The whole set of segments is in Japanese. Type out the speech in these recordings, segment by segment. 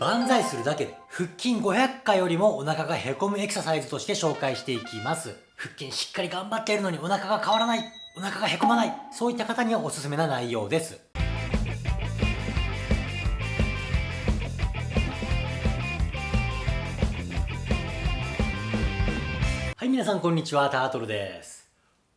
万歳するだけで腹筋500回よりもお腹がへこむエクササイズとして紹介していきます。腹筋しっかり頑張っているのにお腹が変わらない。お腹がへこまない。そういった方にはおすすめな内容です。はい皆さんこんにちは。タートルです。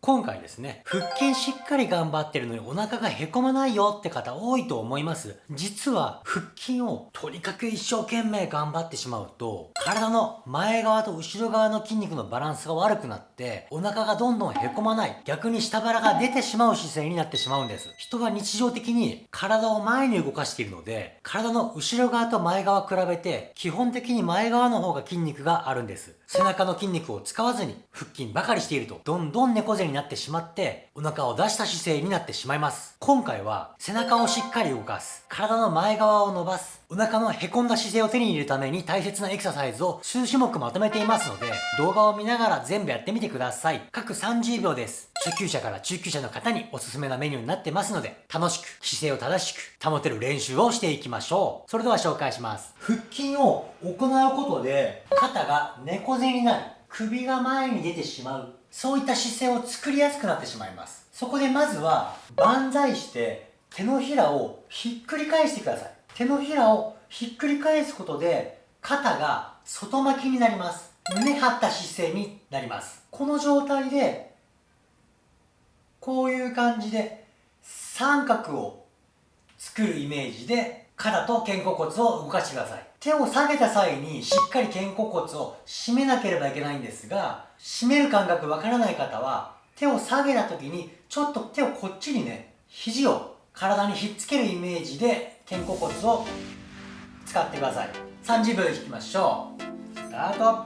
今回ですね、腹筋しっかり頑張ってるのにお腹がへこまないよって方多いと思います。実は腹筋をとにかく一生懸命頑張ってしまうと、体の前側と後ろ側の筋肉のバランスが悪くなって、お腹がどんどんへこまない、逆に下腹が出てしまう姿勢になってしまうんです。人は日常的に体を前に動かしているので、体の後ろ側と前側比べて、基本的に前側の方が筋肉があるんです。背中の筋肉を使わずに腹筋ばかりしていると、どんどん猫背にになってしまって、お腹を出した姿勢になってしまいます。今回は、背中をしっかり動かす。体の前側を伸ばす。お腹の凹んだ姿勢を手に入れるために大切なエクササイズを数種目まとめていますので、動画を見ながら全部やってみてください。各30秒です。初級者から中級者の方におすすめなメニューになってますので、楽しく、姿勢を正しく保てる練習をしていきましょう。それでは紹介します。腹筋を行うことで、肩が猫背になり、首が前に出てしまうそういった姿勢を作りやすくなってしまいます。そこでまずは、万歳して手のひらをひっくり返してください。手のひらをひっくり返すことで、肩が外巻きになります。胸張った姿勢になります。この状態で、こういう感じで三角を作るイメージで肩と肩甲骨を動かしてください。手を下げた際にしっかり肩甲骨を締めなければいけないんですが、締める感覚わからない方は、手を下げた時に、ちょっと手をこっちにね、肘を体にひっつけるイメージで肩甲骨を使ってください。30秒で引きましょう。スタート。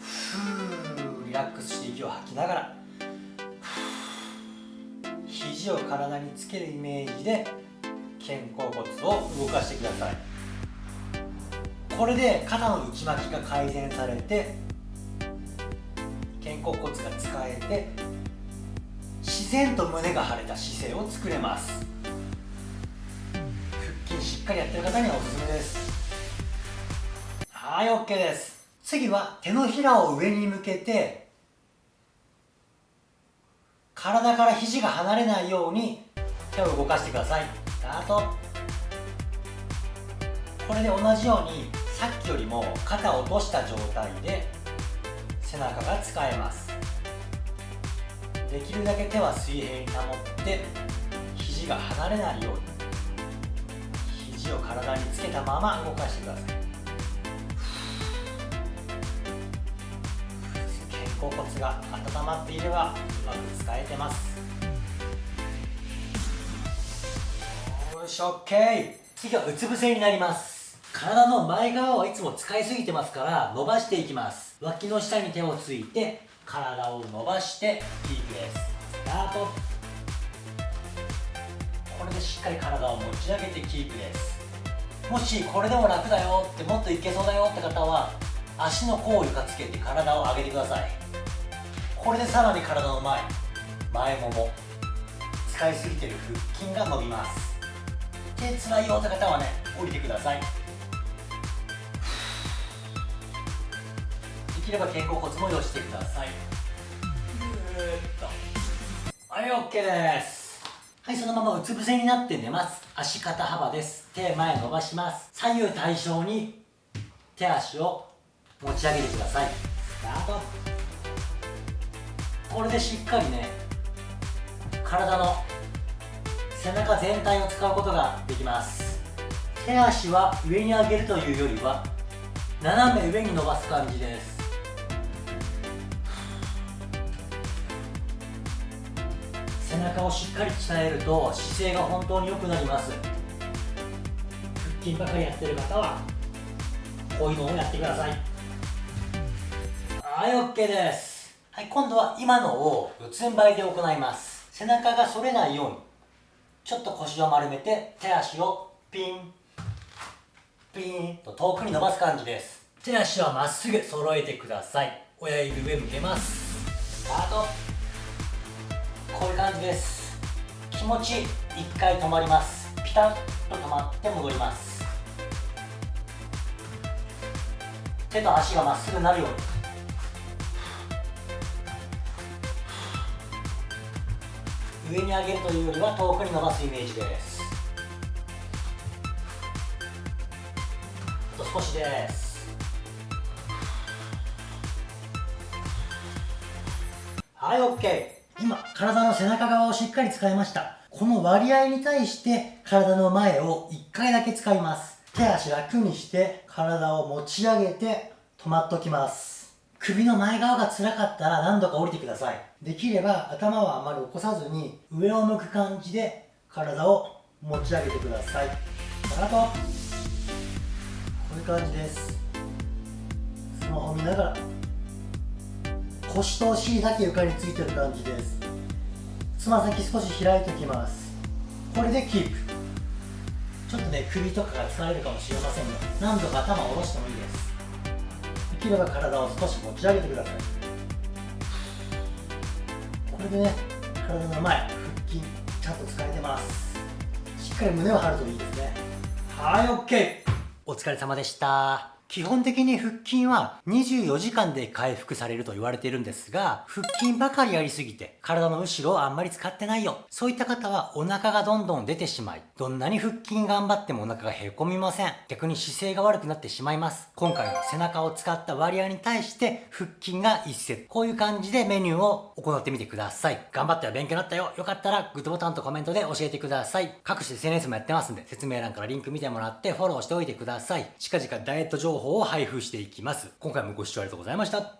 ふー、リラックスして息を吐きながら、肘を体につけるイメージで肩甲骨を動かしてください。これで肩の内巻きが改善されて肩甲骨が使えて自然と胸が張れた姿勢を作れます。腹筋しっかりやってる方にはおすすめです。はい OK です。次は手のひらを上に向けて体から肘が離れないように手を動かしてください。ートこれで同じようにさっきよりも肩を落とした状態で背中が使えます。できるだけ手は水平に保って肘が離れないように肘を体につけたまま動かしてください。肩甲骨が温まっていればうまく使えてます。し OK 次はうつ伏せになります。体の前側はいつも使いすぎてますから伸ばしていきます脇の下に手をついて体を伸ばしてキープですスタート。これでしっかり体を持ち上げてキープですもしこれでも楽だよってもっといけそうだよって方は足の甲を床つけて体を上げてくださいこれでさらに体の前前もも使いすぎてる腹筋が伸びます。手つらいよって方はね。降りてください。できれば肩甲骨も寄してください。ぐーっと。はい OK です。はいそのままうつ伏せになって寝ます。足肩幅です。手前伸ばします。左右対称に手足を持ち上げてください。スタート。これでしっかりね体の背中全体を使うことができます。手足は上に上げるというよりは斜め上に伸ばす感じです。背中をしっかり鍛えると姿勢が本当に良くなります。腹筋ばかりやってる方はこういうのをやってください。はい OK です。はい今度は今のを四つん這いで行います。背中が反れないようにちょっと腰を丸めて手足をピンピンと遠くに伸ばす感じです。手足はまっすぐ揃えてください。親指上向けます。スタート。こういう感じです。気持ち一回止まります。ピタッと止まって戻ります。手と足がまっすぐなるように。上に上げるというよりは遠くに伸ばすイメージです。あと少しです。はい OK 今体の背中側をしっかり使いました。この割合に対して体の前を1回だけ使います。手足楽にして体を持ち上げて止まっときます。首の前側が辛かったら何度か降りてください。できれば頭はあまり起こさずに上を向く感じで体を持ち上げてください。かかと。こういう感じです。スマホ見ながら。腰とお尻だけ床についてる感じです。つま先少し開いておきます。これでキープ。ちょっとね首とかが疲れるかもしれませんが何度か頭を下ろしてもいいです。きれば体を少し持ち上げてください。これでね体の前腹筋ちゃんと使えてます。しっかり胸を張るといいですね。はい OK お疲れ様でした。基本的に腹筋は24時間で回復されると言われているんですが、腹筋ばかりやりすぎて体の後ろをあんまり使ってないよ。そういった方はお腹がどんどん出てしまい、どんなに腹筋頑張ってもお腹がへこみません。逆に姿勢が悪くなってしまいます。今回の背中を使った割合に対して腹筋が1セット。こういう感じでメニューを行ってみてください。頑張ったよ、勉強になったよ。よかったらグッドボタンとコメントで教えてください。各種 SNS もやってますんで、説明欄からリンク見てもらってフォローしておいてください。近々ダイエット情報報を配布していきます。今回もご視聴ありがとうございました。